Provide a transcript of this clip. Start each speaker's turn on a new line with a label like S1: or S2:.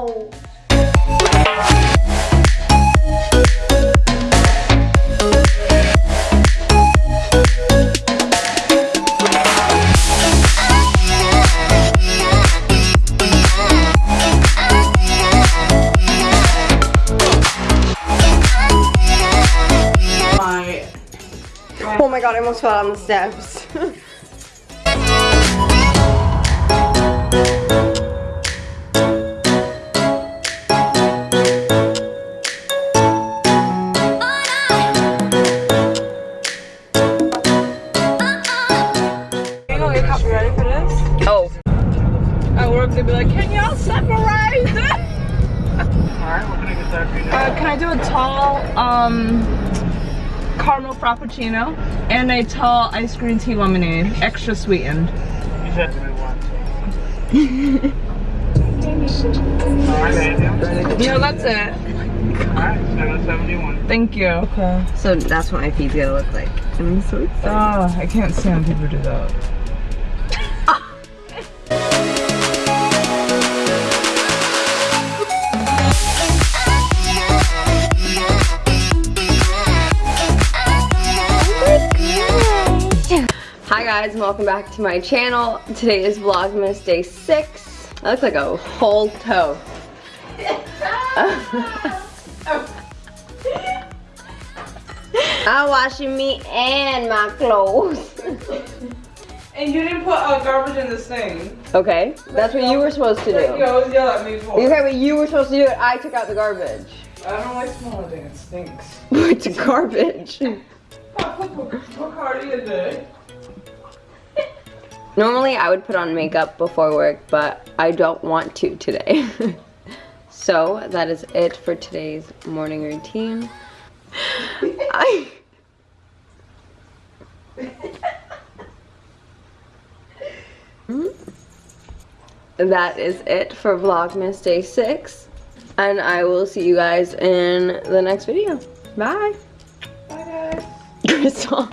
S1: my
S2: Oh my god, I almost fell down the steps.
S3: can uh, can I do a tall um caramel frappuccino and a tall ice green tea lemonade, extra sweetened.
S4: You said to me once.
S3: Yeah, that's it.
S4: Alright, 771.
S3: Thank you. Okay.
S2: So that's what my feet's gonna look like. I'm so excited.
S3: Oh, I can't stand people do that.
S2: Hi guys, and welcome back to my channel. Today is Vlogmas Day 6. I look like a whole toe. I'm washing me and my clothes.
S3: And you didn't put uh, garbage in this thing.
S2: Okay, that's what you were supposed to
S3: You
S2: do.
S3: always yell at me for.
S2: Okay, but you were supposed to do it. I took out the garbage.
S3: I don't like smelling thing. It stinks.
S2: it's garbage.
S3: What card is it?
S2: Normally I would put on makeup before work, but I don't want to today. so that is it for today's morning routine. I hmm? that is it for Vlogmas Day 6. And I will see you guys in the next video. Bye.
S3: Bye guys.
S2: Crystal.